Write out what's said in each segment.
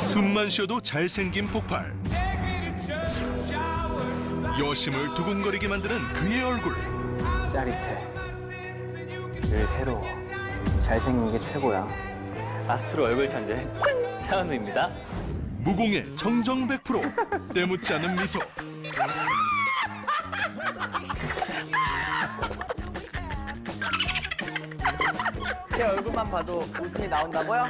숨만 쉬어도 잘생긴 폭발 여심을 두근거리게 만드는 그의 얼굴 짜릿해. 늘 새로워. 잘생긴 게 최고야. 아스트로 얼굴 천재 차은우입니다. 무공의 정정 100% 때묻지 않은 미소 제 얼굴만 봐도 웃음이 나온다고요?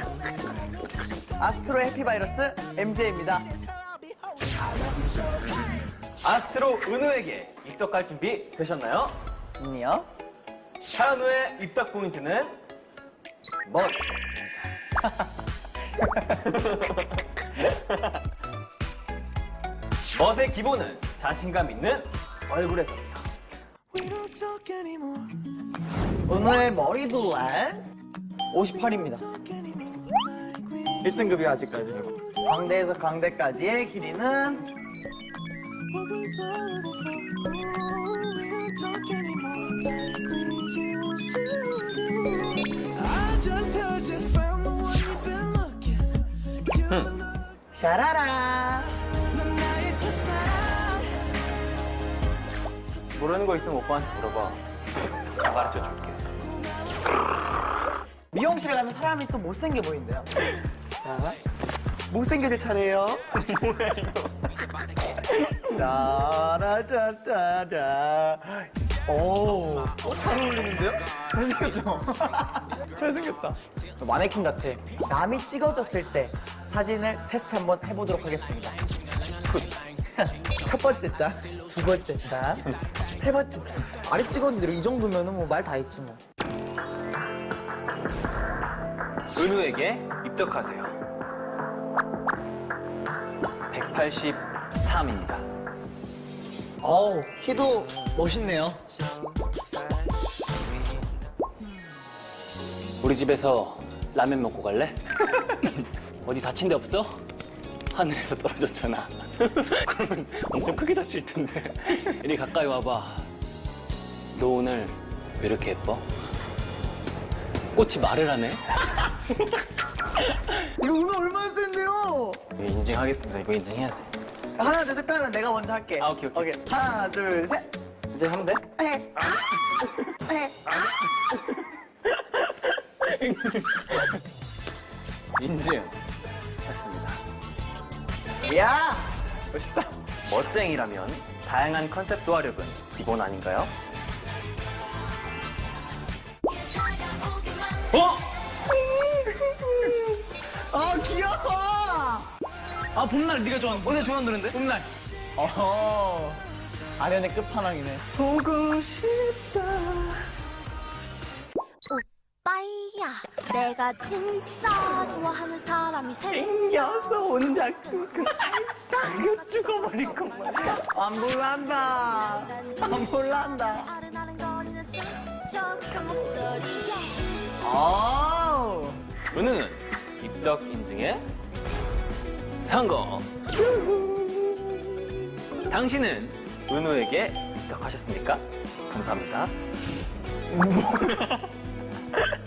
아스트로 해피바이러스 MJ입니다. 아스트로 은우에게 입덕할 준비 되셨나요? 아니요. 차은우의 입덕 포인트는 멋. 멋의 기본은 자신감 있는 얼굴에서부터. 오늘의 머리 둘레 58입니다. 1등급이 아직까지. 광대에서 광대까지의 길이는 샤라라. 모르는 거 있으면 오빠한테 물어봐. 다 가르쳐 줄게. 미용실에 가면 사람이 또 못생겨 보인대요. 자, 못생겨질 차례예요. 뭐야 이거. 따라따따라. 오, 어, 잘 어울리는데요? 잘생겼죠? 잘생겼다. 마네킹 같아. 남이 찍어줬을 때 사진을 테스트 한번 해보도록 하겠습니다. 첫 번째 장, 두 번째 장, 세 번째 장. 많이 찍었는데 이 정도면 뭐말 다 했지 뭐. 은우에게 입덕하세요. 183입니다. 어우, 키도 멋있네요. 우리 집에서 라면 먹고 갈래? 어디 다친 데 없어? 하늘에서 떨어졌잖아. 그러면 엄청 크게 다칠 텐데. 이리 가까이 와봐. 너 오늘 왜 이렇게 예뻐? 꽃이 말을 하네? 이거 은호 얼마나 센데요? 이거 인증하겠습니다. 이거 인증해야 돼. 하나, 둘, 셋 하면 내가 먼저 할게. 아, 오케이, 오케이. 하나, 둘, 셋. 이제 하면 돼? 에, 아, 에, 인증. 했습니다. 아. 야! 멋있다. 멋쟁이라면 다양한 컨셉 소화력은 기본 아닌가요? 어? 아, 귀여워! 아, 봄날 네가 좋아하는 오늘 좋아하는 노래인데? 봄날. 어허. 아련의 끝판왕이네. 보고 싶다. 오빠야 내가 진짜 좋아하는 사람이 생 생겨서 혼자 끙끙 앓다 죽어버릴 것만. 안 몰란다. 안. 아른아른거리는 목소리 야 아우. 은우는 입덕 인증에 성공. 당신은 은우에게 입덕하셨습니까? 감사합니다.